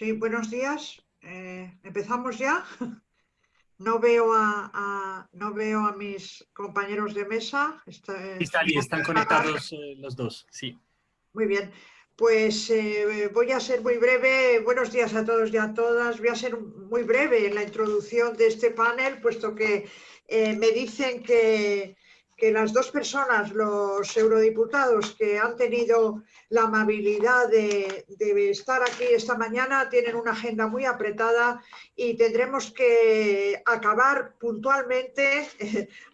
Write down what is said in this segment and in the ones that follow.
Sí, buenos días. Eh, ¿Empezamos ya? No veo a, a, no veo a mis compañeros de mesa. Está, sí, están conectados eh, los dos, sí. Muy bien. Pues eh, voy a ser muy breve. Buenos días a todos y a todas. Voy a ser muy breve en la introducción de este panel, puesto que eh, me dicen que, que las dos personas, los eurodiputados que han tenido la amabilidad de, estar aquí esta mañana, tienen una agenda muy apretada y tendremos que acabar puntualmente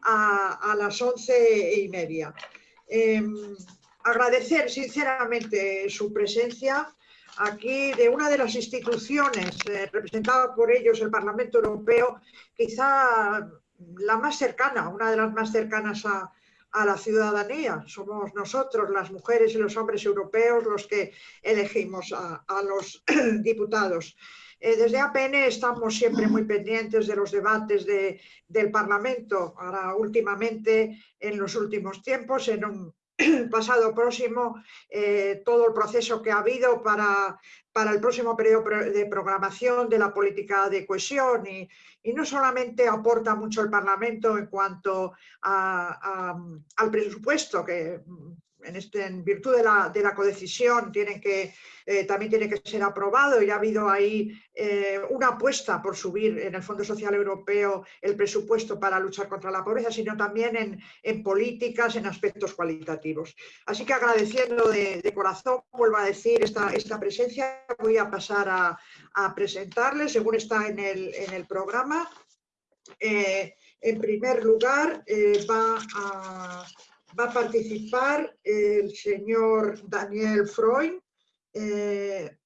a, las once y media. Em, agradecer sinceramente su presencia aquí de una de las instituciones eh, representada por ellos, el Parlamento Europeo, quizá la más cercana, una de las más cercanas a, la ciudadanía. Somos nosotros, las mujeres y los hombres europeos, los que elegimos a, los diputados. Eh, desde APN estamos siempre muy pendientes de los debates del Parlamento. Ahora, últimamente, en los últimos tiempos, en un pasado próximo, eh, todo el proceso que ha habido para, para el próximo periodo de programación de la política de cohesión y, y no solamente aporta mucho el Parlamento en cuanto al presupuesto, que en, este, en virtud de la, de la codecisión tiene que, eh, también tiene que ser aprobado y ha habido ahí eh, una apuesta por subir en el Fondo Social Europeo el presupuesto para luchar contra la pobreza, sino también en, políticas, en aspectos cualitativos. Así que agradeciendo de, corazón, vuelvo a decir, esta, presencia, voy a pasar a, a presentarles según está en el, programa. Eh, en primer lugar, va a va a participar el señor Daniel Freud, eh,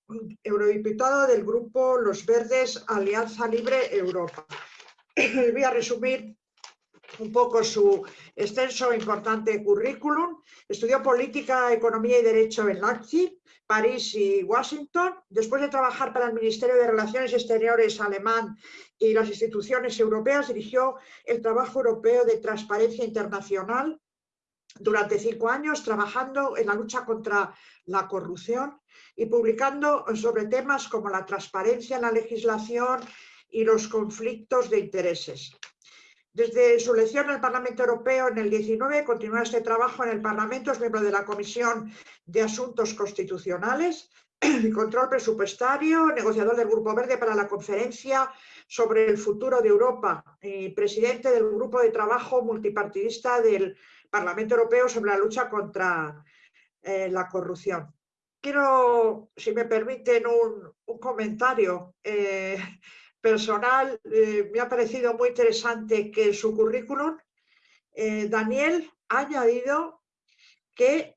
eurodiputado del grupo Los Verdes Alianza Libre Europa. Voy a resumir un poco su extenso e importante currículum. Estudió Política, Economía y Derecho en Leipzig, París y Washington. Después de trabajar para el Ministerio de Relaciones Exteriores alemán y las instituciones europeas, dirigió el trabajo europeo de transparencia internacional durante cinco años trabajando en la lucha contra la corrupción y publicando sobre temas como la transparencia en la legislación y los conflictos de intereses. Desde su elección el Parlamento Europeo en el 19 continúa este trabajo en el Parlamento, es miembro de la Comisión de Asuntos Constitucionales Control Presupuestario, negociador del Grupo Verde para la Conferencia sobre el Futuro de Europa y presidente del Grupo de Trabajo Multipartidista del Parlamento Europeo sobre la lucha contra eh, la corrupción. Quiero, si me permiten, un, comentario eh, personal. Eh, me ha parecido muy interesante que su currículum, Daniel ha añadido que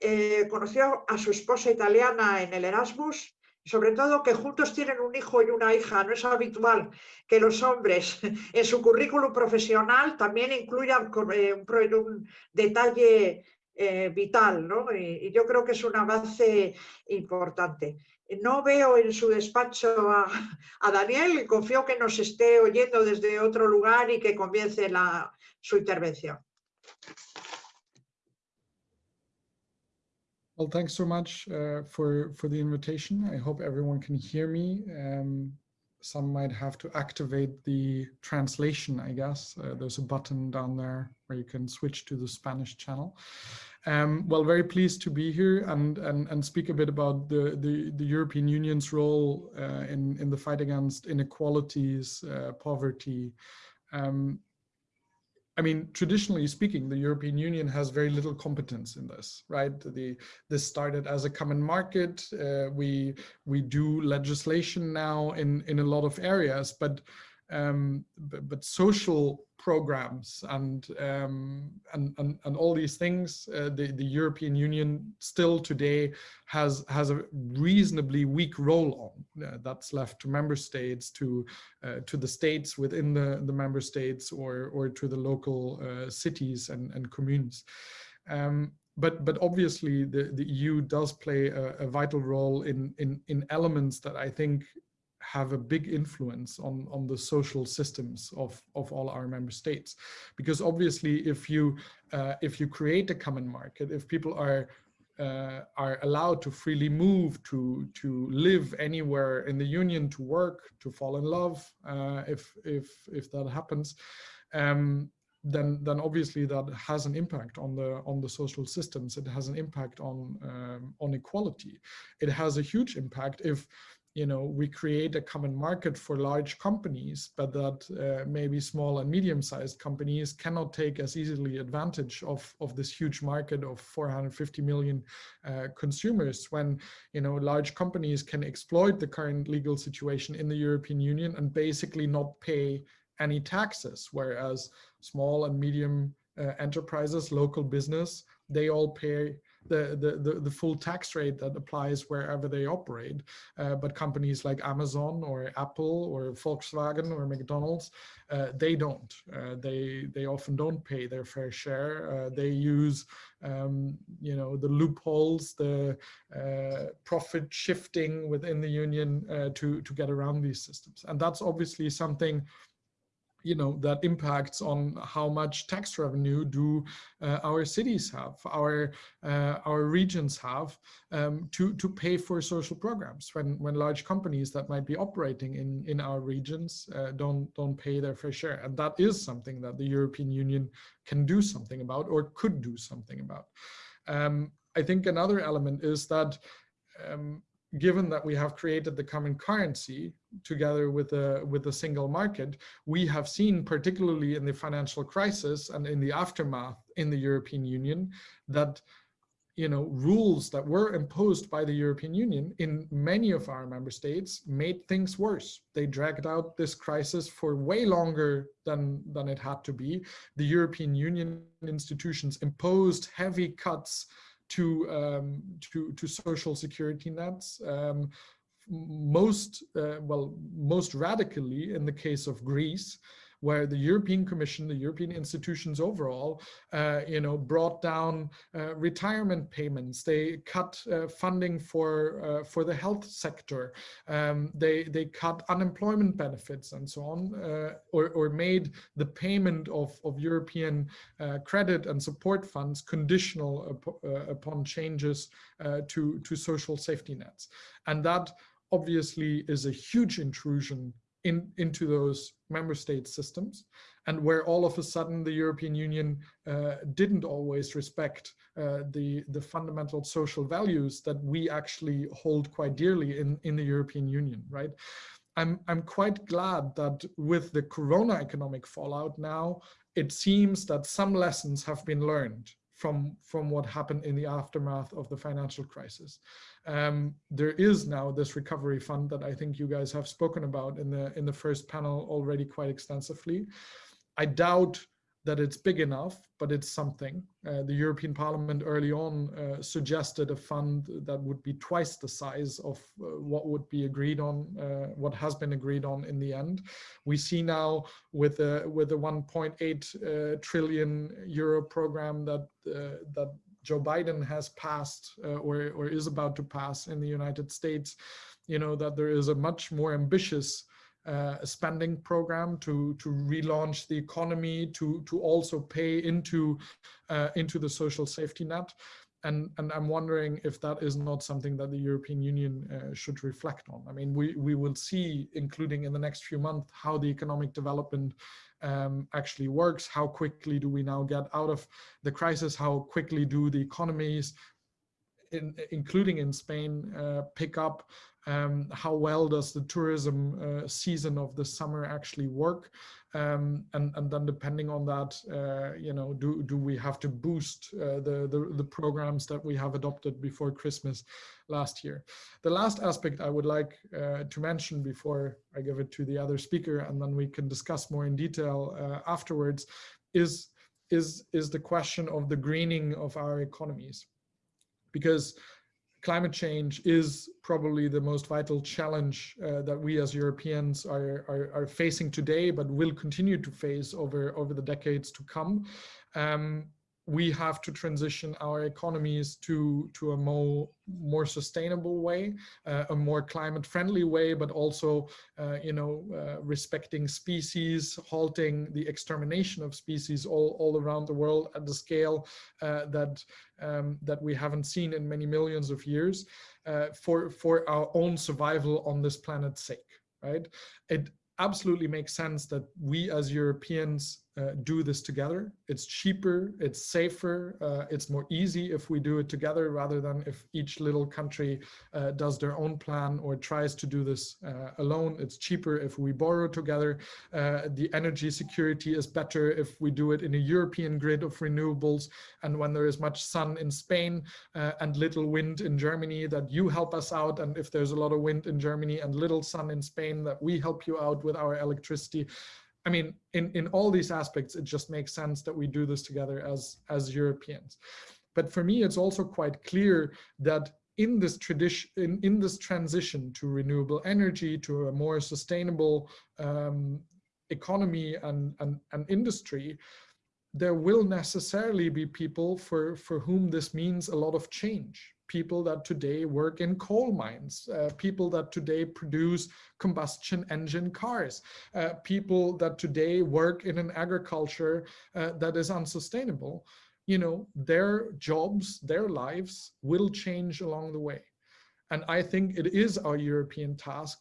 conoció a su esposa italiana en el Erasmus sobre todo que juntos tienen un hijo y una hija. No es habitual que los hombres en su currículum profesional también incluyan eh, un, detalle eh, vital, ¿no? Y, yo creo que es un avance importante. No veo en su despacho a, Daniel confío que nos esté oyendo desde otro lugar y que comience su intervención. Well, thanks so much uh, for, for the invitation. I hope everyone can hear me. Um, some might have to activate the translation, I guess. Uh, there's a button down there where you can switch to the Spanish channel. Um, well, very pleased to be here and, and, and speak a bit about the, the, the European Union's role uh, in, in the fight against inequalities, uh, poverty, um, I mean, traditionally speaking, the European Union has very little competence in this, right? The, this started as a common market. Uh, we we do legislation now in in a lot of areas, but um, but, social programs and, um, and, and, and, all these things, uh, the, the European Union still today has, has a reasonably weak role on. Uh, that's left to member states, to, uh, to the states within the, the member states or, or to the local uh, cities and, and communes. Um, but but obviously the, the EU does play a, a, vital role in, in in elements that I think have a big influence on, on the social systems of, of all our member states. Because obviously, if you, uh, if you create a common market, if people are uh, are allowed to freely move, to to live anywhere in the union, to work, to fall in love, uh, if if if that happens, um, then then obviously that has an impact on the on the social systems. It has an impact on um, on equality. It has a huge impact if you know, we create a common market for large companies, but that uh, maybe small and medium-sized companies cannot take as easily advantage of, of this huge market of 450 million uh, consumers when, you know, large companies can exploit the current legal situation in the European Union and basically not pay any taxes, whereas small and medium uh, enterprises, local business, they all pay the, the, the, full tax rate that applies wherever they operate. Uh, but companies like Amazon or Apple or Volkswagen or McDonald's, uh, they don't. Uh, they, they often don't pay their fair share. Uh, they use, um, you know, the loopholes, the uh, profit shifting within the union uh, to, to get around these systems. And that's obviously something you know that impacts on how much tax revenue do uh, our cities have our uh, our regions have um, to to pay for social programs. When when large companies that might be operating in in our regions uh, don't don't pay their fair share. And that is something that the European Union can do something about or could do something about. Um, I think another element is that um, given that we have created the common currency together with a with a single market, we have seen, particularly in the financial crisis and in the aftermath in the European Union, that you know rules that were imposed by the European Union in many of our member states made things worse. They dragged out this crisis for way longer than than it had to be. The European Union institutions imposed heavy cuts to um, to to social security nets. Um, most uh, well, most radically in the case of Greece, where the European Commission, the European institutions overall, uh, you know, brought down uh, retirement payments. They cut uh, funding for uh, for the health sector. Um, they they cut unemployment benefits and so on, uh, or or made the payment of of European uh, credit and support funds conditional up, upon changes to to social safety nets, and that obviously is a huge intrusion in, into those member state systems and where all of a sudden the European Union uh, didn't always respect uh, the, the fundamental social values that we actually hold quite dearly in, in the European Union, right? I'm, I'm quite glad that with the corona economic fallout now, it seems that some lessons have been learned from, from what happened in the aftermath of the financial crisis. Um, there is now this recovery fund that I think you guys have spoken about in the in the first panel already quite extensively. I doubt that it's big enough, but it's something. Uh, the European Parliament early on uh, suggested a fund that would be twice the size of uh, what would be agreed on, uh, what has been agreed on in the end. We see now with the with a 1.8 uh, trillion euro program that uh, that Joe Biden has passed or, or is about to pass in the United States, you know, that there is a much more ambitious uh, spending program to to relaunch the economy, to to also pay into uh, into the social safety net, and and I'm wondering if that is not something that the European Union uh, should reflect on. I mean, we we will see, including in the next few months, how the economic development um, actually works. How quickly do we now get out of the crisis? How quickly do the economies, in, including in Spain, uh, pick up? Um, how well does the tourism uh, season of the summer actually work? Um, and, and then depending on that, uh, you know, do, do we have to boost uh, the, the, the, programs that we have adopted before Christmas last year? The last aspect I would like uh, to mention before I give it to the other speaker, and then we can discuss more in detail uh, afterwards, is, is, is the question of the greening of our economies. Because climate change is probably the most vital challenge uh, that we as Europeans are, are, are, facing today, but will continue to face over, over the decades to come. Um, we have to transition our economies to to a more more sustainable way uh, a more climate friendly way but also uh, you know uh, respecting species halting the extermination of species all all around the world at the scale uh, that um, that we haven't seen in many millions of years uh, for for our own survival on this planet's sake right? It absolutely makes sense that we as Europeans uh, do this together. It's cheaper, it's safer, uh, it's more easy if we do it together rather than if each little country uh, does their own plan or tries to do this uh, alone. It's cheaper if we borrow together. Uh, the energy security is better if we do it in a European grid of renewables. And when there is much sun in Spain uh, and little wind in Germany, that you help us out. And if there's a lot of wind in Germany and little sun in Spain, that we help you out with our electricity. I mean, in, in all these aspects, it just makes sense that we do this together as, as Europeans. But for me, it's also quite clear that in this tradition, in, in this transition to renewable energy, to a more sustainable um, economy and, and, and industry, there will necessarily be people for, for whom this means a lot of change people that today work in coal mines, uh, people that today produce combustion engine cars, uh, people that today work in an agriculture uh, that is unsustainable, you know, their jobs, their lives will change along the way. And I think it is our European task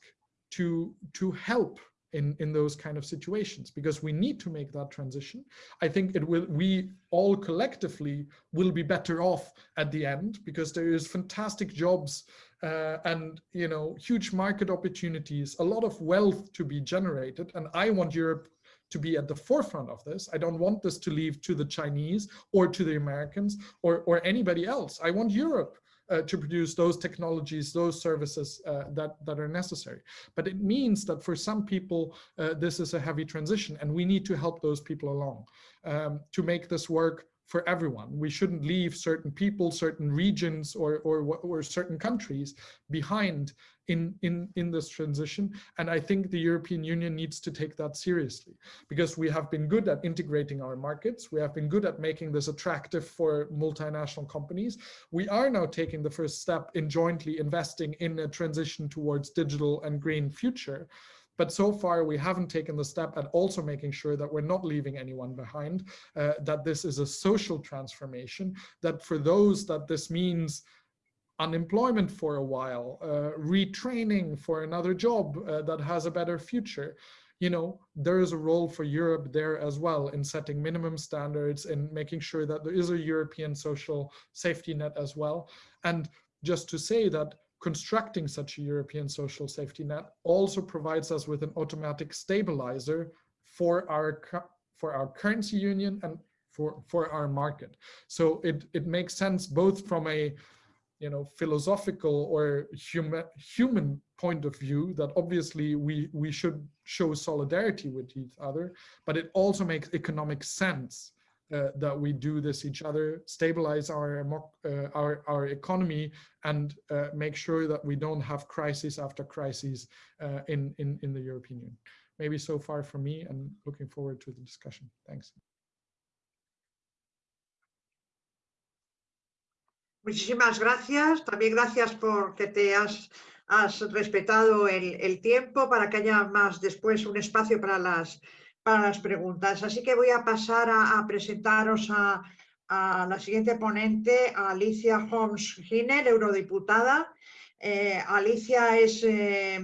to, to help in, in those kind of situations because we need to make that transition. I think it will, we all collectively will be better off at the end because there is fantastic jobs uh, and, you know, huge market opportunities, a lot of wealth to be generated. And I want Europe to be at the forefront of this. I don't want this to leave to the Chinese or to the Americans or, or anybody else. I want Europe to produce those technologies, those services uh, that, that are necessary. But it means that for some people, uh, this is a heavy transition and we need to help those people along um, to make this work for everyone. We shouldn't leave certain people, certain regions, or, or, or certain countries behind in, in, in this transition. And I think the European Union needs to take that seriously because we have been good at integrating our markets. We have been good at making this attractive for multinational companies. We are now taking the first step in jointly investing in a transition towards digital and green future. But so far, we haven't taken the step at also making sure that we're not leaving anyone behind, uh, that this is a social transformation, that for those that this means unemployment for a while, uh, retraining for another job uh, that has a better future. You know, there is a role for Europe there as well in setting minimum standards and making sure that there is a European social safety net as well. And just to say that constructing such a European social safety net also provides us with an automatic stabilizer for our for our currency union and for for our market. So it it makes sense both from a you know philosophical or human human point of view that obviously we we should show solidarity with each other, but it also makes economic sense uh, that we do this each other, stabilize our uh, our our economy, and uh, make sure that we don't have crisis after crisis uh, in in in the European Union. Maybe so far from me, and looking forward to the discussion. Thanks. Muchísimas gracias. También gracias porque te has, has respetado el, el tiempo para que haya más después un espacio para las para las preguntas. Así que voy a pasar a, presentaros a, la siguiente ponente, Alicia Holmes-Giner, eurodiputada. Eh, Alicia es eh,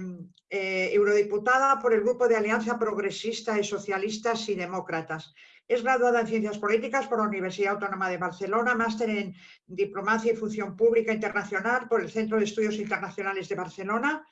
eh, eurodiputada por el Grupo de Alianza Progresista de Socialistas y Demócratas. Es graduada en Ciencias Políticas por la Universidad Autónoma de Barcelona, máster en Diplomacia y Función Pública Internacional por el Centro de Estudios Internacionales de Barcelona.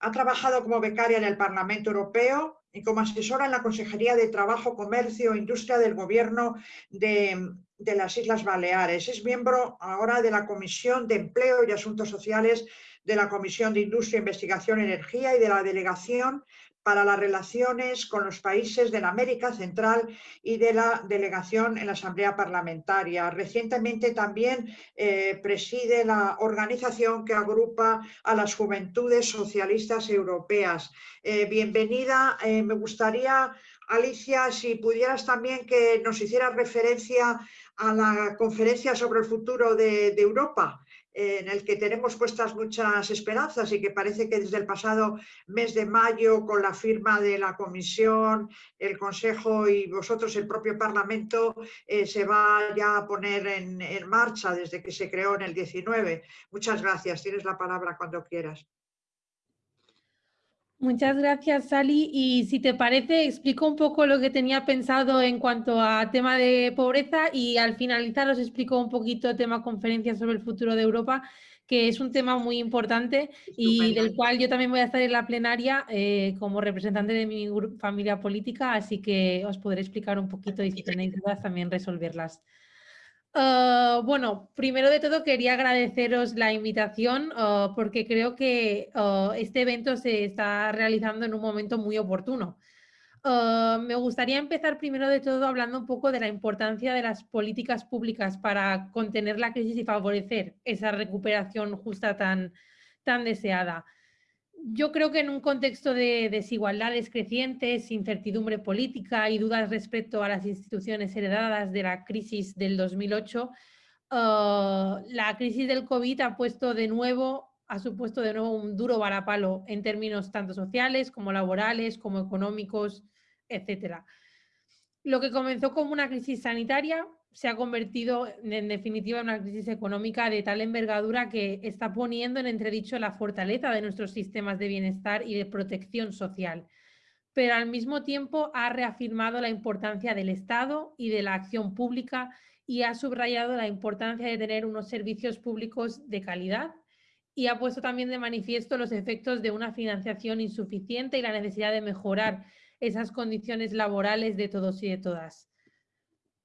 Ha trabajado como becaria en el Parlamento Europeo y como asesora en la Consejería de Trabajo, Comercio e Industria del Gobierno de, de, las Islas Baleares. Es miembro ahora de la Comisión de Empleo y Asuntos Sociales de la Comisión de Industria, Investigación Energía y de la Delegación para las relaciones con los países de la América Central y de la delegación en la Asamblea Parlamentaria. Recientemente también eh, preside la organización que agrupa a las juventudes socialistas europeas. Eh, bienvenida, eh, me gustaría Alicia, si pudieras también que nos hicieras referencia a la conferencia sobre el futuro de, Europa, en el que tenemos puestas muchas esperanzas y que parece que desde el pasado mes de mayo, con la firma de la Comisión, el Consejo y vosotros, el propio Parlamento, eh, se va ya a poner en, en marcha desde que se creó en el 19. Muchas gracias. Tienes la palabra cuando quieras. Muchas gracias, Sally. Y si te parece, explico un poco lo que tenía pensado en cuanto a tema de pobreza y al finalizar os explico un poquito el tema conferencia sobre el futuro de Europa, que es un tema muy importante y del cual yo también voy a estar en la plenaria eh, como representante de mi familia política, así que os podré explicar un poquito y si tenéis dudas también resolverlas. Ah, bueno, primero de todo quería agradeceros la invitación ah, porque creo que ah, este evento se está realizando en un momento muy oportuno. me gustaría empezar primero de todo hablando un poco de la importancia de las políticas públicas para contener la crisis y favorecer esa recuperación justa tan, tan deseada yo creo que en un contexto de desigualdades crecientes, incertidumbre política y dudas respecto a las instituciones heredadas de la crisis del 2008, ah, la crisis del COVID ha puesto de nuevo, ha supuesto de nuevo un duro varapalo en términos tanto sociales como laborales, como económicos, etc. Lo que comenzó como una crisis sanitaria se ha convertido en definitiva en una crisis económica de tal envergadura que está poniendo en entredicho la fortaleza de nuestros sistemas de bienestar y de protección social, pero al mismo tiempo ha reafirmado la importancia del Estado y de la acción pública y ha subrayado la importancia de tener unos servicios públicos de calidad y ha puesto también de manifiesto los efectos de una financiación insuficiente y la necesidad de mejorar esas condiciones laborales de todos y de todas.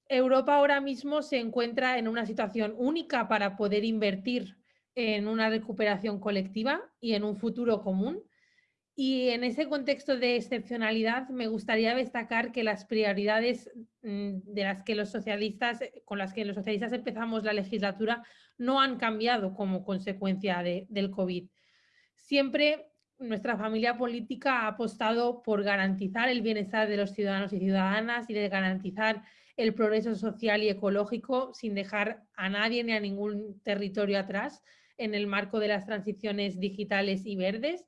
Europa ahora mismo se encuentra en una situación única para poder invertir en una recuperación colectiva y en un futuro común. Y en ese contexto de excepcionalidad me gustaría destacar que las prioridades mm, de las que los socialistas, con las que los socialistas empezamos la legislatura no han cambiado como consecuencia del COVID. Siempre nuestra familia política ha apostado por garantizar el bienestar de los ciudadanos y ciudadanas y de garantizar el progreso social y ecológico sin dejar a nadie ni a ningún territorio atrás en el marco de las transiciones digitales y verdes.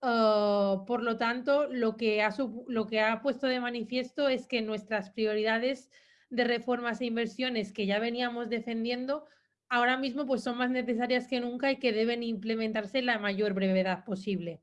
Ah, por lo tanto, lo que, ha, lo que ha puesto de manifiesto es que nuestras prioridades de reformas e inversiones que ya veníamos defendiendo ahora mismo pues son más necesarias que nunca y que deben implementarse en la mayor brevedad posible.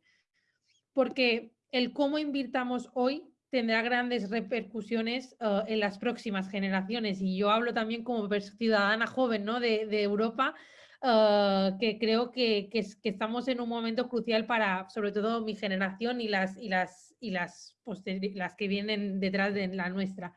Porque el cómo invirtamos hoy tendrá grandes repercusiones uh, en las próximas generaciones. Y yo hablo también como ciudadana joven ¿no? de, Europa, uh, que creo que, que, que, estamos en un momento crucial para, sobre todo, mi generación y las, y las, y las, las que vienen detrás de la nuestra.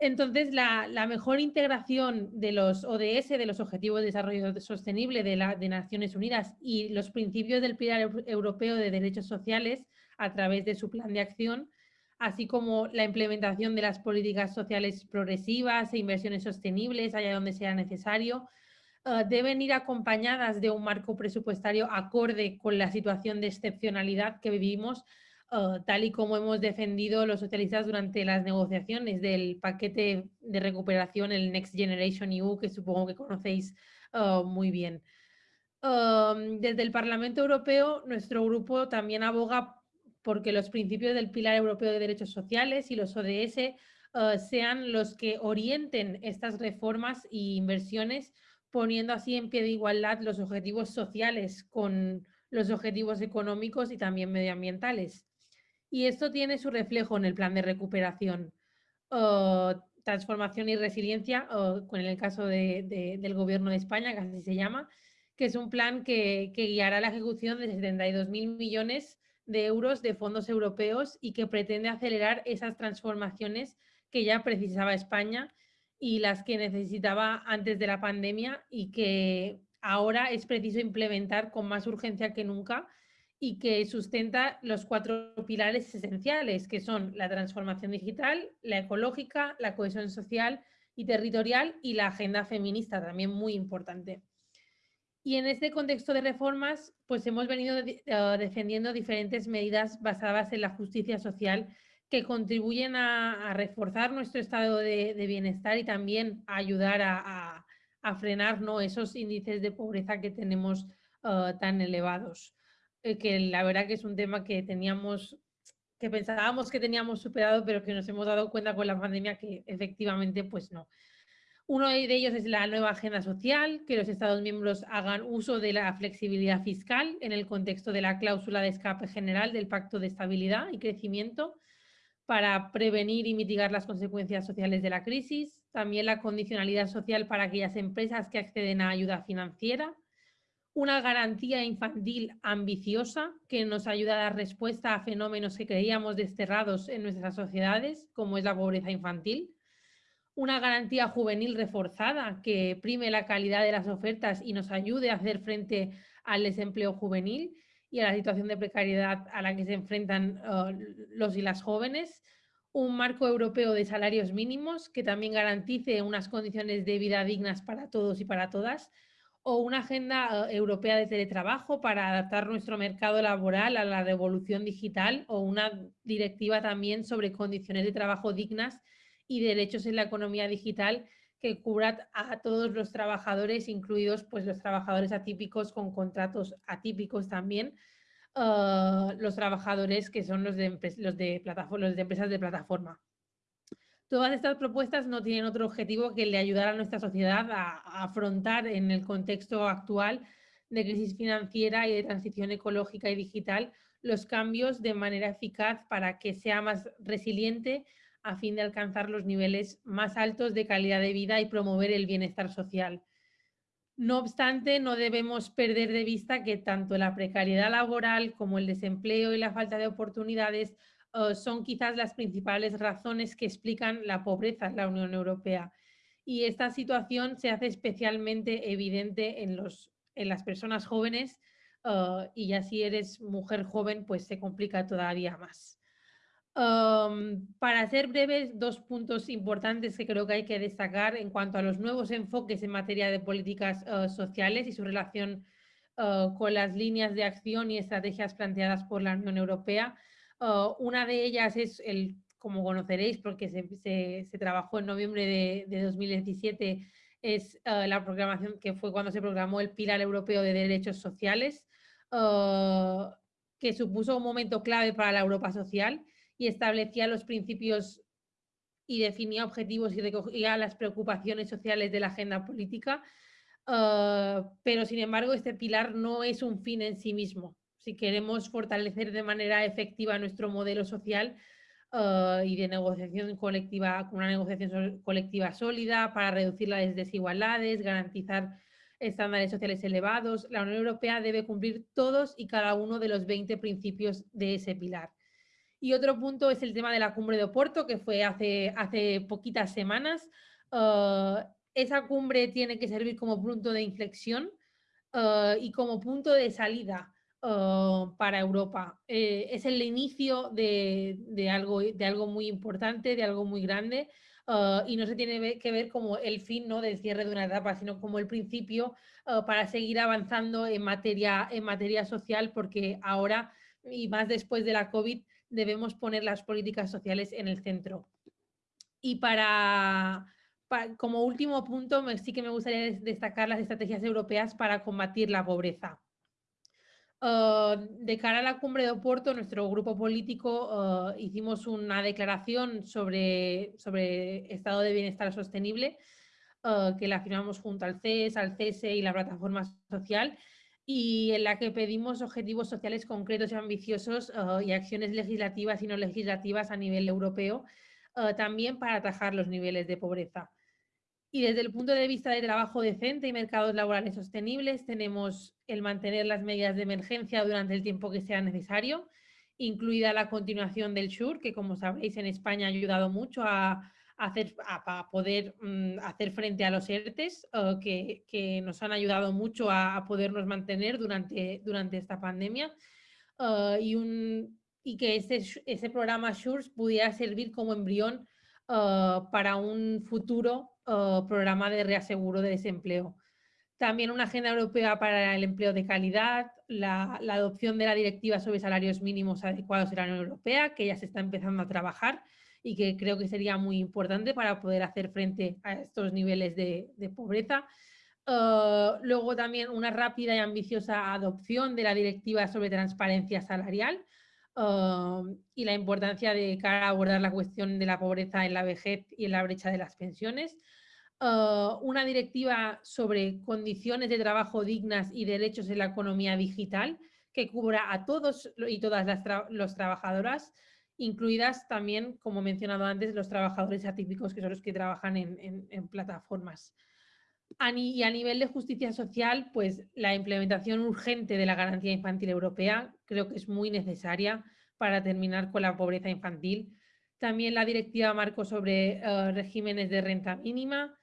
Entonces, la, la, mejor integración de los ODS, de los Objetivos de Desarrollo Sostenible de, la, de Naciones Unidas y los principios del Pilar Europeo de Derechos Sociales a través de su plan de acción, así como la implementación de las políticas sociales progresivas e inversiones sostenibles allá donde sea necesario, eh, deben ir acompañadas de un marco presupuestario acorde con la situación de excepcionalidad que vivimos, eh, tal y como hemos defendido los socialistas durante las negociaciones del paquete de recuperación, el Next Generation EU, que supongo que conocéis eh, muy bien. desde el Parlamento Europeo, nuestro grupo también aboga porque los principios del Pilar Europeo de Derechos Sociales y los ODS eh, sean los que orienten estas reformas e inversiones, poniendo así en pie de igualdad los objetivos sociales con los objetivos económicos y también medioambientales. Y esto tiene su reflejo en el plan de recuperación, eh, transformación y resiliencia, eh, con el caso del Gobierno de España, que así se llama, que es un plan que, que guiará la ejecución de 72.000 millones de euros de fondos europeos y que pretende acelerar esas transformaciones que ya precisaba España y las que necesitaba antes de la pandemia y que ahora es preciso implementar con más urgencia que nunca y que sustenta los cuatro pilares esenciales, que son la transformación digital, la ecológica, la cohesión social y territorial y la agenda feminista, también muy importante. Y en este contexto de reformas, pues hemos venido eh, defendiendo diferentes medidas basadas en la justicia social que contribuyen a, reforzar nuestro estado de, bienestar y también a ayudar a, frenar ¿no? esos índices de pobreza que tenemos uh, tan elevados. Eh, que la verdad que es un tema que teníamos, que pensábamos que teníamos superado, pero que nos hemos dado cuenta con la pandemia que efectivamente pues no. Uno de ellos es la nueva agenda social, que los Estados miembros hagan uso de la flexibilidad fiscal en el contexto de la cláusula de escape general del Pacto de Estabilidad y Crecimiento para prevenir y mitigar las consecuencias sociales de la crisis. También la condicionalidad social para aquellas empresas que acceden a ayuda financiera. Una garantía infantil ambiciosa que nos ayuda a dar respuesta a fenómenos que creíamos desterrados en nuestras sociedades, como es la pobreza infantil una garantía juvenil reforzada que prime la calidad de las ofertas y nos ayude a hacer frente al desempleo juvenil y a la situación de precariedad a la que se enfrentan uh, los y las jóvenes, un marco europeo de salarios mínimos que también garantice unas condiciones de vida dignas para todos y para todas, o una agenda uh, europea de teletrabajo para adaptar nuestro mercado laboral a la revolución digital, o una directiva también sobre condiciones de trabajo dignas y derechos en la economía digital que cubra a todos los trabajadores, incluidos pues, los trabajadores atípicos con contratos atípicos también, ah, los trabajadores que son los de, los, de los de empresas de plataforma. Todas estas propuestas no tienen otro objetivo que el de ayudar a nuestra sociedad a afrontar en el contexto actual de crisis financiera y de transición ecológica y digital los cambios de manera eficaz para que sea más resiliente, a fin de alcanzar los niveles más altos de calidad de vida y promover el bienestar social. No obstante, no debemos perder de vista que tanto la precariedad laboral como el desempleo y la falta de oportunidades eh, son quizás las principales razones que explican la pobreza en la Unión Europea. Y esta situación se hace especialmente evidente en, los, en las personas jóvenes eh, y ya si eres mujer joven, pues se complica todavía más para ser breves, dos puntos importantes que creo que hay que destacar en cuanto a los nuevos enfoques en materia de políticas uh, sociales y su relación uh, con las líneas de acción y estrategias planteadas por la Unión Europea. Uh, una de ellas es, el, como conoceréis, porque se, se, trabajó en noviembre de, de 2017, es la programación que fue cuando se programó el Pilar Europeo de Derechos Sociales, que supuso un momento clave para la Europa social y establecía los principios y definía objetivos y recogía las preocupaciones sociales de la agenda política. Ah, pero sin embargo, este pilar no es un fin en sí mismo. Si queremos fortalecer de manera efectiva nuestro modelo social ah, y de negociación colectiva, con una negociación colectiva sólida para reducir las desigualdades, garantizar estándares sociales elevados, la Unión Europea debe cumplir todos y cada uno de los 20 principios de ese pilar. Y otro punto es el tema de la cumbre de Oporto, que fue hace, hace poquitas semanas. Ah, esa cumbre tiene que servir como punto de inflexión ah, y como punto de salida ah, para Europa. Eh, es el inicio de, de, algo, de algo muy importante, de algo muy grande. y no se tiene que ver como el fin ¿no? del cierre de una etapa, sino como el principio para seguir avanzando en materia, en materia social, porque ahora, y más después de la COVID, debemos poner las políticas sociales en el centro. Y para, como último punto, sí que me gustaría destacar las estrategias europeas para combatir la pobreza. Ah, de cara a la cumbre de Oporto, nuestro grupo político ah, hicimos una declaración sobre, sobre estado de bienestar sostenible ah, que la firmamos junto al CES, al CESE y la plataforma social y en la que pedimos objetivos sociales concretos y ambiciosos uh, y acciones legislativas y no legislativas a nivel europeo, uh, también para atajar los niveles de pobreza. Y desde el punto de vista de trabajo decente y mercados laborales sostenibles, tenemos el mantener las medidas de emergencia durante el tiempo que sea necesario, incluida la continuación del SUR, que como sabéis en España ha ayudado mucho a, hacer, a, poder mm, hacer frente a los ERTES que, que, nos han ayudado mucho a, podernos mantener durante, durante esta pandemia ah, y, un, y que ese, ese programa SURES pudiera servir como embrión ah, para un futuro programa de reaseguro de desempleo. También una agenda europea para el empleo de calidad, la, la, adopción de la directiva sobre salarios mínimos adecuados de la Unión Europea, que ya se está empezando a trabajar y que creo que sería muy importante para poder hacer frente a estos niveles de, pobreza. Uh, luego también una rápida y ambiciosa adopción de la directiva sobre transparencia salarial uh, y la importancia de cara a abordar la cuestión de la pobreza en la vejez y en la brecha de las pensiones. Uh, una directiva sobre condiciones de trabajo dignas y derechos en la economía digital que cubra a todos y todas las los trabajadoras, incluidas también, como he mencionado antes, los trabajadores atípicos que son los que trabajan en, plataformas. Y a nivel de justicia social, pues la implementación urgente de la garantía infantil europea creo que es muy necesaria para terminar con la pobreza infantil. También la directiva marco sobre uh, regímenes de renta mínima,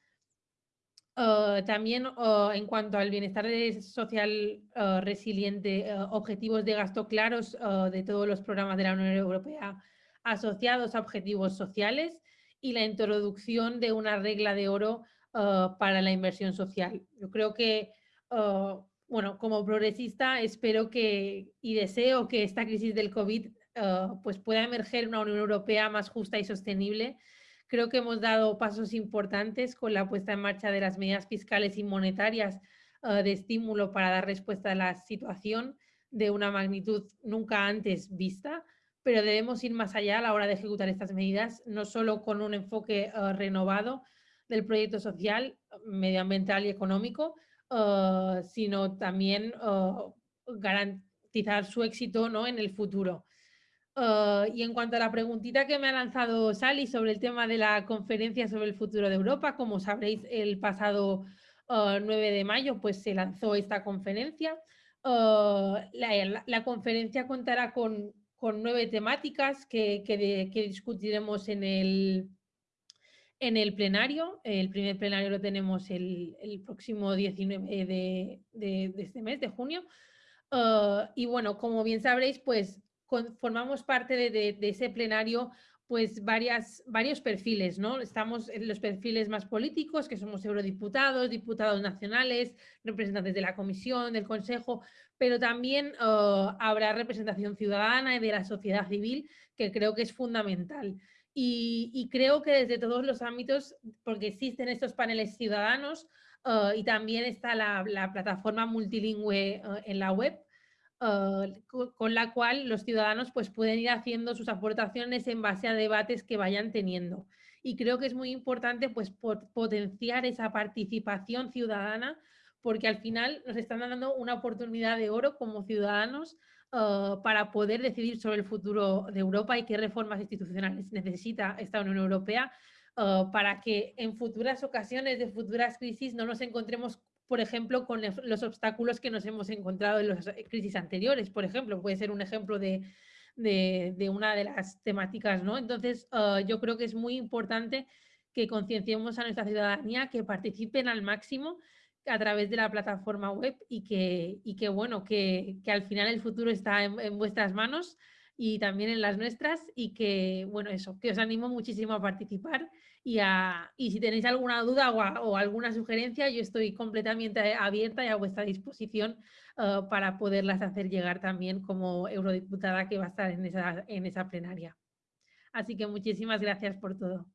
Uh, también uh, en cuanto al bienestar social uh, resiliente, objetivos de gasto claros de todos los programas de la Unión Europea asociados a objetivos sociales y la introducción de una regla de oro para la inversión social. Yo creo que, bueno, como progresista espero que y deseo que esta crisis del COVID pues pueda emerger una Unión Europea más justa y sostenible Creo que hemos dado pasos importantes con la puesta en marcha de las medidas fiscales y monetarias uh, de estímulo para dar respuesta a la situación de una magnitud nunca antes vista, pero debemos ir más allá a la hora de ejecutar estas medidas, no solo con un enfoque uh, renovado del proyecto social, medioambiental y económico, uh, sino también garantizar su éxito ¿no? en el futuro. Uh, y en cuanto a la preguntita que me ha lanzado Sally sobre el tema de la conferencia sobre el futuro de Europa, como sabréis, el pasado uh, 9 de mayo pues se lanzó esta conferencia. Uh, la, la, conferencia contará con, con nueve temáticas que, que, de, que, discutiremos en el, en el plenario. El primer plenario lo tenemos el, el próximo 19 de, de, de, este mes, de junio. y bueno, como bien sabréis, pues formamos parte de, ese plenario pues varias, varios perfiles, ¿no? Estamos en los perfiles más políticos, que somos eurodiputados, diputados nacionales, representantes de la Comisión, del Consejo, pero también uh, habrá representación ciudadana y de la sociedad civil, que creo que es fundamental. Y, creo que desde todos los ámbitos, porque existen estos paneles ciudadanos uh, y también está la, la plataforma multilingüe uh, en la web, Uh, con la cual los ciudadanos pues, pueden ir haciendo sus aportaciones en base a debates que vayan teniendo. Y creo que es muy importante pues, potenciar esa participación ciudadana porque al final nos están dando una oportunidad de oro como ciudadanos uh, para poder decidir sobre el futuro de Europa y qué reformas institucionales necesita esta Unión Europea uh, para que en futuras ocasiones de futuras crisis no nos encontremos por ejemplo, con los obstáculos que nos hemos encontrado en las crisis anteriores, por ejemplo, puede ser un ejemplo de, de, una de las temáticas, ¿no? Entonces, uh, yo creo que es muy importante que concienciemos a nuestra ciudadanía, que participen al máximo a través de la plataforma web y que, y que bueno, que, que, al final el futuro está en, en vuestras manos y también en las nuestras y que, bueno, eso, que os animo muchísimo a participar y, si tenéis alguna duda o, alguna sugerencia, yo estoy completamente abierta y a vuestra disposición uh, para poderlas hacer llegar también como eurodiputada que va a estar en esa, en esa plenaria. Así que muchísimas gracias por todo.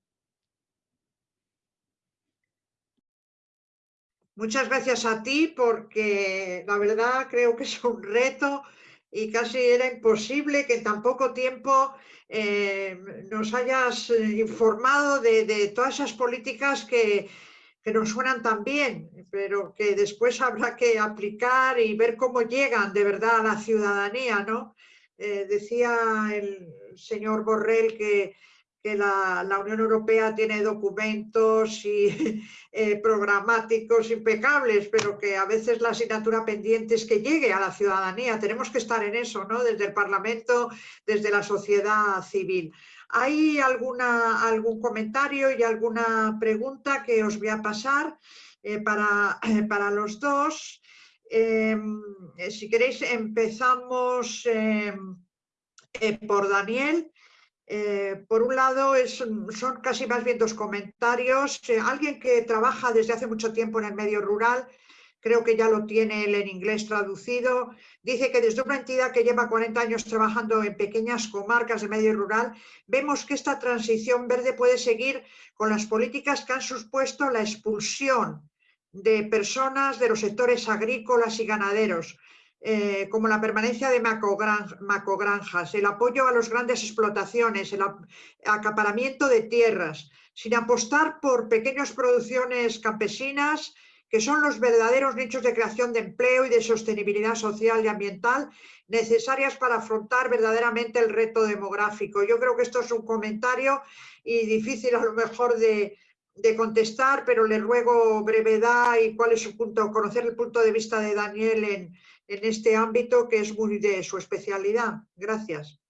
Muchas gracias a ti porque la verdad creo que es un reto y casi era imposible que en tan poco tiempo eh, nos hayas eh, informado de, todas esas políticas que, que nos suenan tan bien, pero que después habrá que aplicar y ver cómo llegan de verdad a la ciudadanía, ¿no? Eh, decía el señor Borrell que que la, la, Unión Europea tiene documentos y eh, programáticos impecables, pero que a veces la asignatura pendiente es que llegue a la ciudadanía. Tenemos que estar en eso, ¿no? Desde el Parlamento, desde la sociedad civil. ¿Hay alguna, algún comentario y alguna pregunta que os voy a pasar eh, para, para, los dos? Em, si queréis, empezamos em, eh, por Daniel. Eh, por un lado, son casi más bien dos comentarios. Eh, alguien que trabaja desde hace mucho tiempo en el medio rural creo que ya lo tiene él en inglés traducido, dice que desde una entidad que lleva 40 años trabajando en pequeñas comarcas de medio rural, vemos que esta transición verde puede seguir con las políticas que han supuesto la expulsión de personas de los sectores agrícolas y ganaderos, eh, como la permanencia de macogranjas, el apoyo a las grandes explotaciones, el acaparamiento de tierras, sin apostar por pequeñas producciones campesinas, que son los verdaderos nichos de creación de empleo y de sostenibilidad social y ambiental necesarias para afrontar verdaderamente el reto demográfico. Yo creo que esto es un comentario y difícil a lo mejor de, contestar, pero le ruego brevedad y cuál es su punto, conocer el punto de vista de Daniel en, en este ámbito que es muy de su especialidad. Gracias.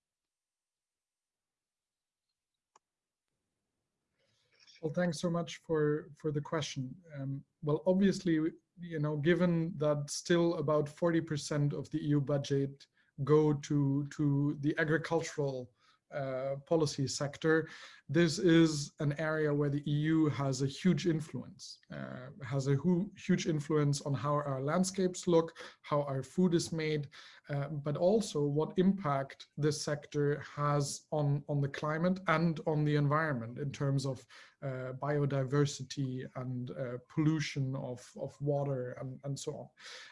Well, thanks so much for, for the question. Um, well, obviously, you know, given that still about 40% of the EU budget go to, to the agricultural uh, policy sector, this is an area where the EU has a huge influence, uh, has a huge influence on how our landscapes look, how our food is made, uh, but also what impact this sector has on, on the climate and on the environment in terms of uh, biodiversity and uh, pollution of, of water and, and so on.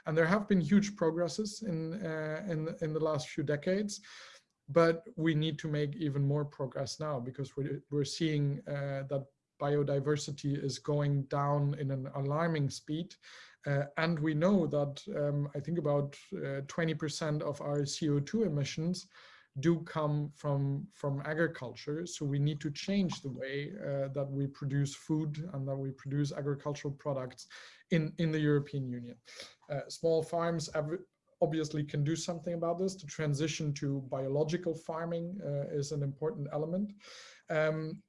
And there have been huge progresses in, in, in the last few decades but we need to make even more progress now because we're, we're seeing uh, that biodiversity is going down in an alarming speed. Uh, and we know that um, I think about 20% uh, of our CO2 emissions do come from, from agriculture. So we need to change the way uh, that we produce food and that we produce agricultural products in, in the European Union. Uh, small farms obviously can do something about this. To transition to biological farming uh, is an important element. Um,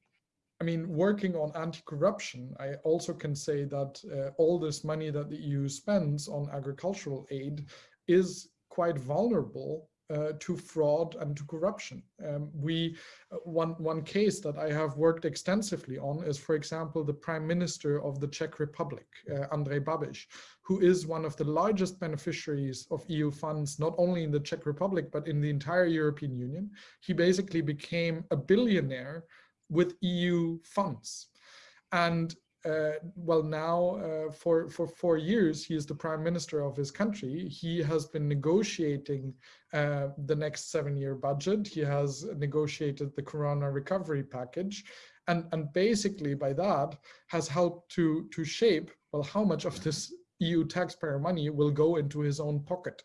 I mean, working on anti-corruption, I also can say that uh, all this money that the EU spends on agricultural aid is quite vulnerable uh, to fraud and to corruption. Um, we uh, one one case that I have worked extensively on is, for example, the Prime Minister of the Czech Republic, uh, Andrej Babiš, who is one of the largest beneficiaries of EU funds, not only in the Czech Republic but in the entire European Union. He basically became a billionaire with EU funds, and uh, well now uh, for for four years he is the prime minister of his country. He has been negotiating uh, the next seven year budget. He has negotiated the corona recovery package. And and basically by that has helped to to shape well how much of this EU taxpayer money will go into his own pocket.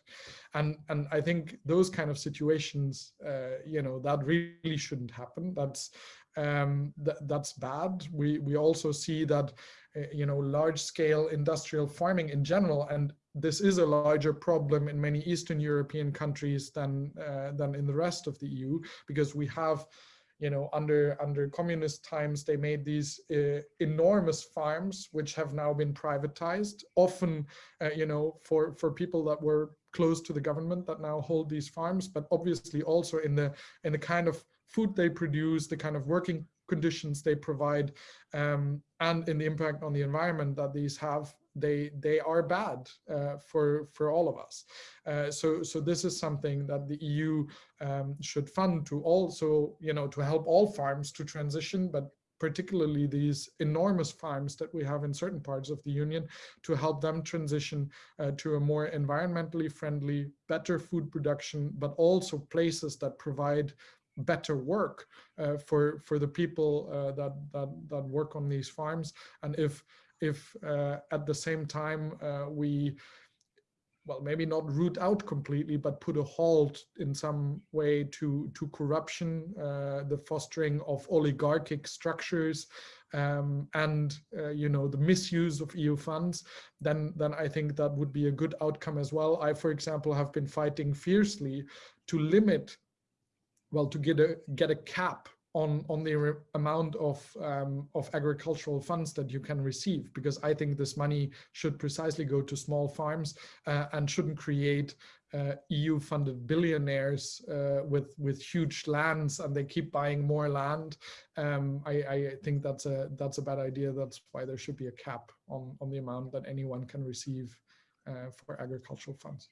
And and I think those kind of situations uh, you know that really shouldn't happen. That's um, th that's bad. We, we also see that, uh, you know, large scale industrial farming in general, and this is a larger problem in many Eastern European countries than, uh, than in the rest of the EU, because we have, you know, under, under communist times, they made these uh, enormous farms, which have now been privatized, often, uh, you know, for, for people that were close to the government that now hold these farms, but obviously also in the, in the kind of food they produce, the kind of working conditions they provide, um, and in the impact on the environment that these have, they they are bad uh, for for all of us. Uh, so so this is something that the EU um, should fund to also you know to help all farms to transition, but particularly these enormous farms that we have in certain parts of the union to help them transition uh, to a more environmentally friendly, better food production, but also places that provide better work uh, for for the people uh, that that that work on these farms. And if if uh, at the same time uh, we well maybe not root out completely but put a halt in some way to to corruption uh, the fostering of oligarchic structures um, and uh, you know the misuse of EU funds then then I think that would be a good outcome as well. I for example have been fighting fiercely to limit well, to get a get a cap on on the amount of um, of agricultural funds that you can receive, because I think this money should precisely go to small farms uh, and shouldn't create uh, EU-funded billionaires uh, with with huge lands, and they keep buying more land. Um, I, I think that's a that's a bad idea. That's why there should be a cap on on the amount that anyone can receive uh, for agricultural funds.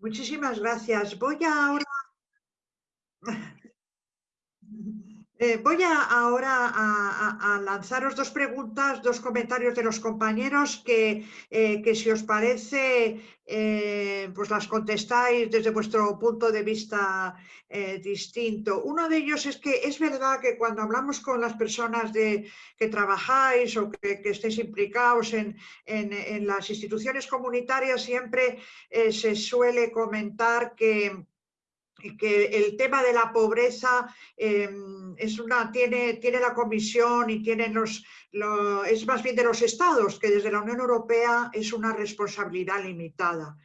Muchísimas gracias. Voy ahora... Eh, voy a, ahora a, lanzaros dos preguntas, dos comentarios de los compañeros que, eh, que si os parece, eh, pues las contestáis desde vuestro punto de vista distinto. Uno de ellos es que es verdad que cuando hablamos con las personas de, que trabajáis o que, estéis implicados en, en, las instituciones comunitarias, siempre se suele comentar que que el tema de la pobreza em, es una, tiene, tiene la Comisión y tienen los, es más bien de los estados, que desde la Unión Europea es una responsabilidad limitada.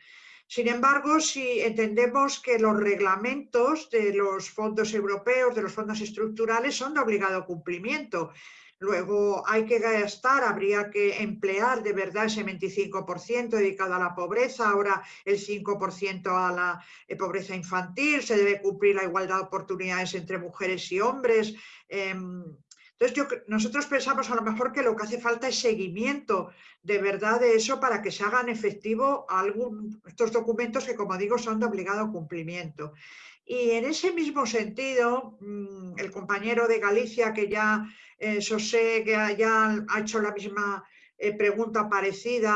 Sin embargo, si entendemos que los reglamentos de los fondos europeos, de los fondos estructurales, son de obligado cumplimiento, Luego hay que gastar, habría que emplear de verdad ese 25% dedicado a la pobreza, ahora el 5% a la eh, pobreza infantil, se debe cumplir la igualdad de oportunidades entre mujeres y hombres. Em, entonces, yo, nosotros pensamos a lo mejor que lo que hace falta es seguimiento de verdad de eso para que se hagan efectivo algún, estos documentos que, como digo, son de obligado cumplimiento. Y en ese mismo sentido, mm, el compañero de Galicia, que ya eh, sé que ya ha hecho la misma eh, pregunta parecida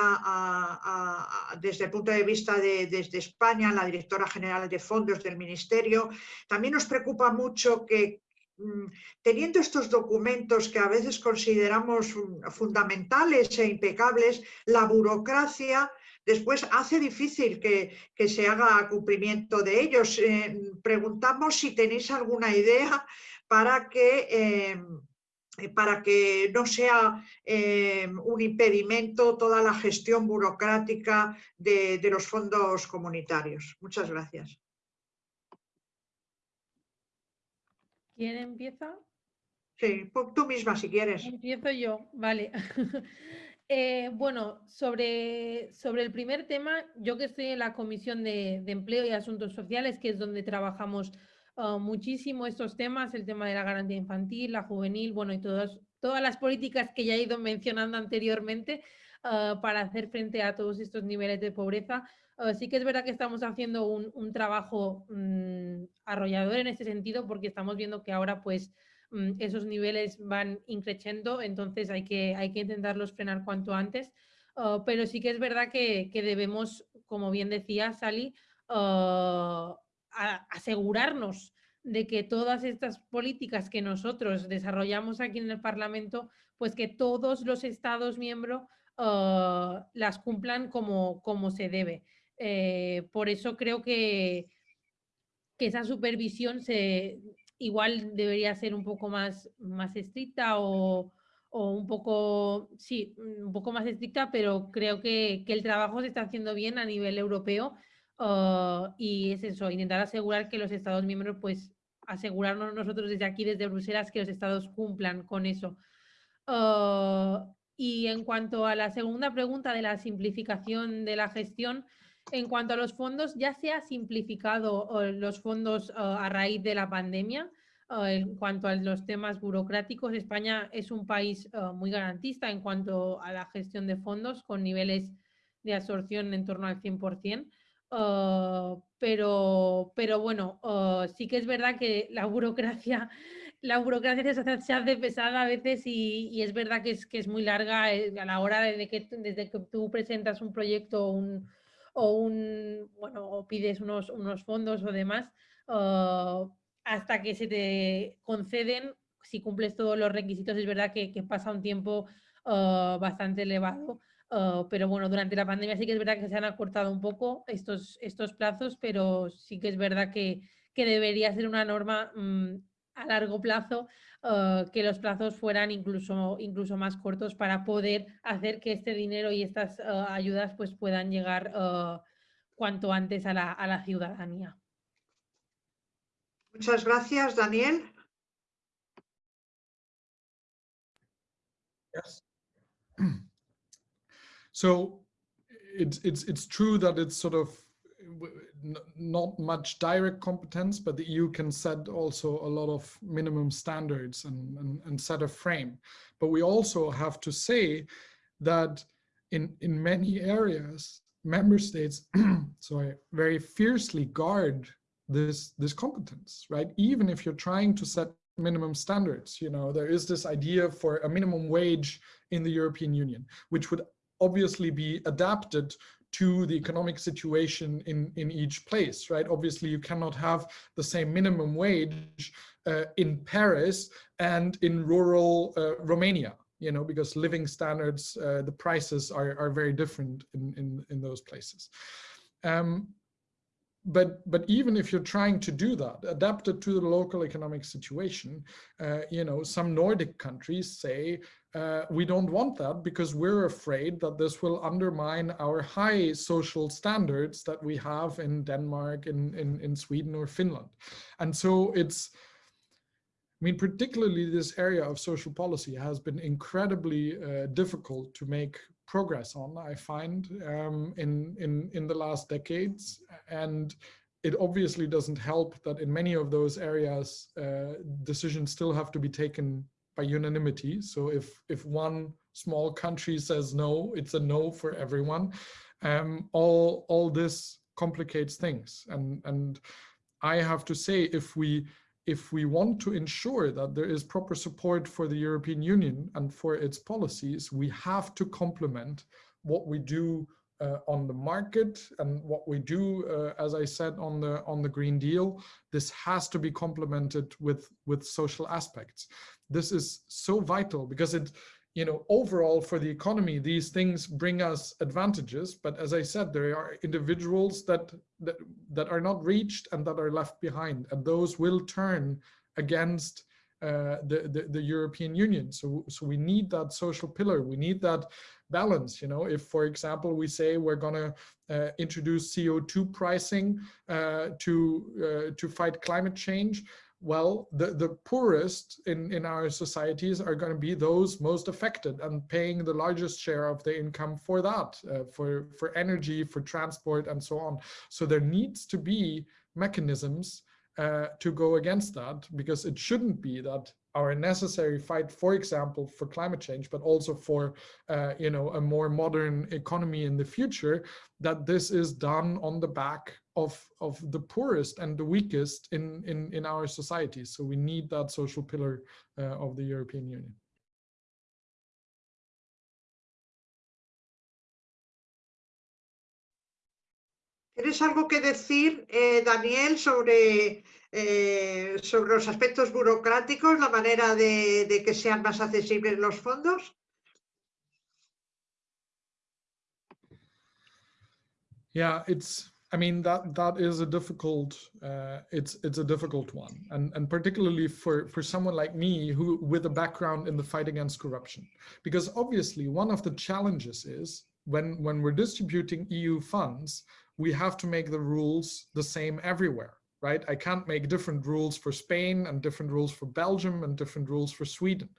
desde el punto de vista de desde España, la directora general de fondos del Ministerio, también nos preocupa mucho que mm, teniendo estos documentos que a veces consideramos fundamentales e impecables, la burocracia después hace difícil que, se haga cumplimiento de ellos. Eh, preguntamos si tenéis alguna idea para que, eh, para que no sea eh, un impedimento toda la gestión burocrática de, de los fondos comunitarios. Muchas gracias. ¿Quién empieza? Sí, tú misma si quieres. Empiezo yo, vale. Eh, bueno, sobre, sobre el primer tema, yo que estoy en la Comisión de, Empleo y Asuntos Sociales, que es donde trabajamos ah, muchísimo estos temas, el tema de la garantía infantil, la juvenil, bueno, y todas, todas las políticas que ya he ido mencionando anteriormente ah, para hacer frente a todos estos niveles de pobreza. Ah, sí que es verdad que estamos haciendo un, trabajo mm, arrollador en ese sentido, porque estamos viendo que ahora pues Mm, esos niveles van increciendo, entonces hay que, hay que intentarlos frenar cuanto antes. Pero sí que es verdad que, debemos, como bien decía Sally, ah, asegurarnos de que todas estas políticas que nosotros desarrollamos aquí en el Parlamento, pues que todos los Estados miembros ah, las cumplan como, como se debe. Eh, por eso creo que, que esa supervisión se, igual debería ser un poco más, más estricta o, un poco, sí, un poco más estricta, pero creo que, el trabajo se está haciendo bien a nivel europeo ah, y es eso, intentar asegurar que los Estados miembros, pues asegurarnos nosotros desde aquí, desde Bruselas, que los Estados cumplan con eso. Ah, y en cuanto a la segunda pregunta de la simplificación de la gestión, en cuanto a los fondos, ya se ha simplificado eh, los fondos a raíz de la pandemia. En cuanto a los temas burocráticos, España es un país muy garantista en cuanto a la gestión de fondos, con niveles de absorción en torno al 100%. Pero, pero bueno, sí que es verdad que la burocracia, la burocracia se hace pesada a veces y, es verdad que es, que es muy larga a la hora de que, desde que tú presentas un proyecto un, o un, bueno, o pides unos, unos fondos o demás, ah, hasta que se te conceden, si cumples todos los requisitos, es verdad que, pasa un tiempo bastante elevado. Ah, pero bueno, durante la pandemia sí que es verdad que se han acortado un poco estos, estos plazos, pero sí que es verdad que, que debería ser una norma mm, a largo plazo eh, que los plazos fueran incluso, incluso más cortos para poder hacer que este dinero y estas eh, ayudas pues, puedan llegar cuanto antes a la, a la ciudadanía. Muchas gracias, Daniel. Yes. So it's it's it's true that it's sort of not much direct competence, but the EU can set also a lot of minimum standards and, and, and set a frame. But we also have to say that in, in many areas, member states, sorry, very fiercely guard this, this competence, right? Even if you're trying to set minimum standards, you know, there is this idea for a minimum wage in the European Union, which would obviously be adapted to the economic situation in, in each place, right? Obviously, you cannot have the same minimum wage uh, in Paris and in rural uh, Romania, you know, because living standards, uh, the prices are, are very different in, in, in those places. Um, but but even if you're trying to do that, adapted to the local economic situation, uh, you know, some Nordic countries say uh, we don't want that because we're afraid that this will undermine our high social standards that we have in Denmark, in in, in Sweden or Finland, and so it's. I mean, particularly this area of social policy has been incredibly uh, difficult to make progress on, I find, um, in, in, in the last decades. And it obviously doesn't help that in many of those areas, uh, decisions still have to be taken by unanimity. So if, if one small country says no, it's a no for everyone. Um, all, all this complicates things. And, and I have to say, if we if we want to ensure that there is proper support for the European Union and for its policies, we have to complement what we do uh, on the market and what we do, uh, as I said, on the on the Green Deal. This has to be complemented with with social aspects. This is so vital because it you know, overall for the economy, these things bring us advantages. But as I said, there are individuals that, that, that are not reached and that are left behind. And those will turn against uh, the, the, the, European Union. So, so we need that social pillar. We need that balance. You know, if, for example, we say we're going to uh, introduce CO2 pricing uh, to, uh, to fight climate change, well, the, the poorest in, in our societies are going to be those most affected and paying the largest share of the income for that, uh, for, for energy, for transport, and so on. So there needs to be mechanisms uh, to go against that because it shouldn't be that our necessary fight, for example, for climate change, but also for, uh, you know, a more modern economy in the future, that this is done on the back of, of the poorest and the weakest in, in, in our society. So we need that social pillar uh, of the European Union. ¿Tienes algo que decir, eh, Daniel, sobre eh, sobre los aspectos burocráticos, la manera de, de, que sean más accesibles los fondos? Yeah, it's. I mean that that is a difficult. Uh, it's it's a difficult one, and and particularly for for someone like me who with a background in the fight against corruption, because obviously one of the challenges is when when we're distributing EU funds, we have to make the rules the same everywhere right? I can't make different rules for Spain and different rules for Belgium and different rules for Sweden.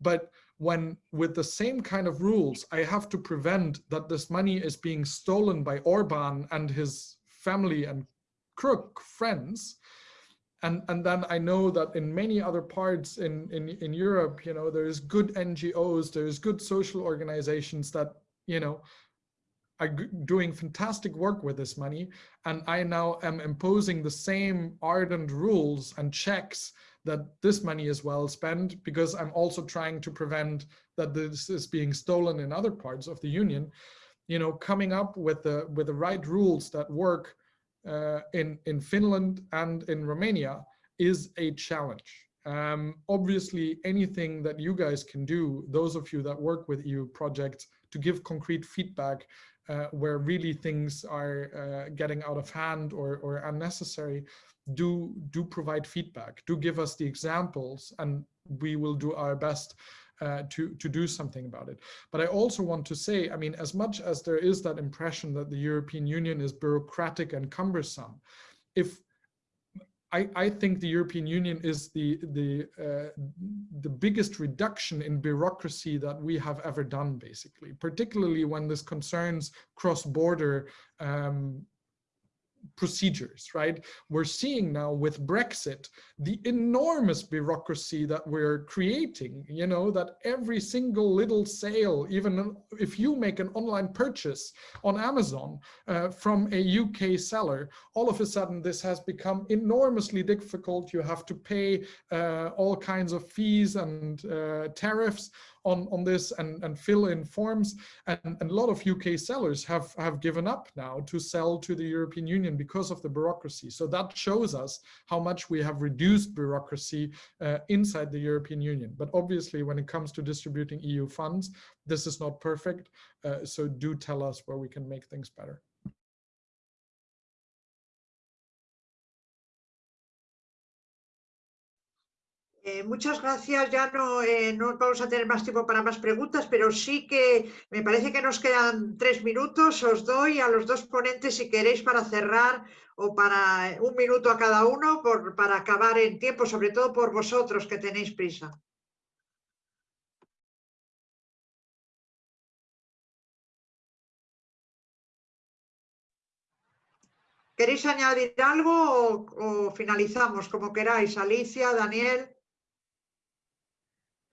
But when with the same kind of rules, I have to prevent that this money is being stolen by Orban and his family and crook friends. And, and then I know that in many other parts in, in, in Europe, you know, there's good NGOs, there's good social organizations that, you know, are doing fantastic work with this money and I now am imposing the same ardent rules and checks that this money is well spent because I'm also trying to prevent that this is being stolen in other parts of the union. You know coming up with the with the right rules that work uh, in in Finland and in Romania is a challenge. Um, obviously anything that you guys can do those of you that work with EU projects to give concrete feedback uh, where really things are uh, getting out of hand or, or unnecessary, do, do provide feedback, do give us the examples, and we will do our best uh, to, to do something about it. But I also want to say, I mean, as much as there is that impression that the European Union is bureaucratic and cumbersome, if I, I think the European Union is the the uh, the biggest reduction in bureaucracy that we have ever done, basically, particularly when this concerns cross-border um, procedures, right? We're seeing now with Brexit, the enormous bureaucracy that we're creating, you know, that every single little sale, even if you make an online purchase on Amazon uh, from a UK seller, all of a sudden this has become enormously difficult. You have to pay uh, all kinds of fees and uh, tariffs on, on this and, and fill in forms. And, and, a lot of UK sellers have, have given up now to sell to the European Union because of the bureaucracy. So that shows us how much we have reduced bureaucracy uh, inside the European Union. But obviously, when it comes to distributing EU funds, this is not perfect. Uh, so do tell us where we can make things better. Eh, muchas gracias. Ya no, eh, no vamos a tener más tiempo para más preguntas, pero sí que me parece que nos quedan tres minutos. Os doy a los dos ponentes si queréis para cerrar o para un minuto a cada uno por, para acabar en tiempo, sobre todo por vosotros que tenéis prisa. ¿Queréis añadir algo o finalizamos como queráis? Alicia, Daniel.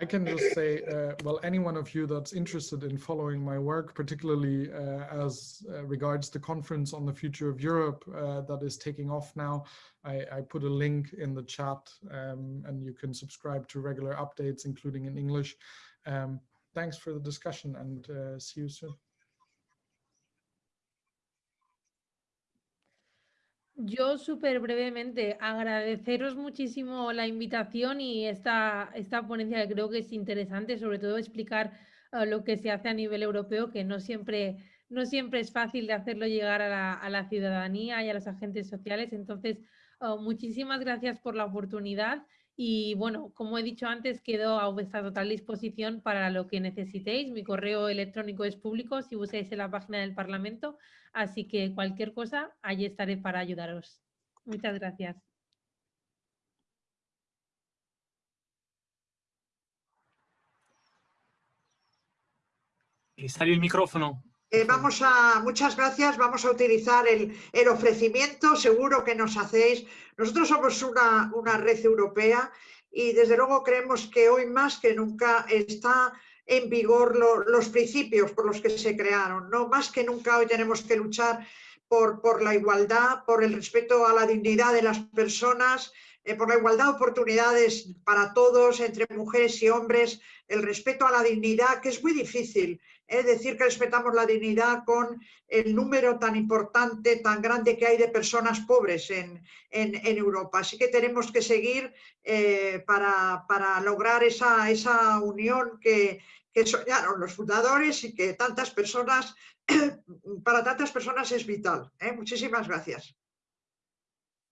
I can just say, uh, well, any one of you that's interested in following my work, particularly uh, as uh, regards the conference on the future of Europe uh, that is taking off now, I, I, put a link in the chat um, and you can subscribe to regular updates, including in English. Um, thanks for the discussion and uh, see you soon. Yo súper brevemente agradeceros muchísimo la invitación y esta, esta ponencia que creo que es interesante, sobre todo explicar eh, lo que se hace a nivel europeo, que no siempre, no siempre es fácil de hacerlo llegar a la, a la ciudadanía y a los agentes sociales. Entonces, oh, muchísimas gracias por la oportunidad y bueno, como he dicho antes, quedo a vuestra total disposición para lo que necesitéis. Mi correo electrónico es público si buscáis en la página del Parlamento, así que cualquier cosa, allí estaré para ayudaros. Muchas gracias. Sale el micrófono. Eh, vamos a, muchas gracias, vamos a utilizar el, el, ofrecimiento, seguro que nos hacéis. Nosotros somos una, una red europea y desde luego creemos que hoy más que nunca está en vigor lo, los principios por los que se crearon. ¿no? Más que nunca hoy tenemos que luchar por, por la igualdad, por el respeto a la dignidad de las personas, eh, por la igualdad de oportunidades para todos, entre mujeres y hombres, el respeto a la dignidad, que es muy difícil es decir que respetamos la dignidad con el número tan importante, tan grande que hay de personas pobres en, Europa. Así que tenemos que seguir eh, para, lograr esa, esa unión que, que soñaron los fundadores y que tantas personas, para tantas personas es vital. ¿eh? Muchísimas gracias.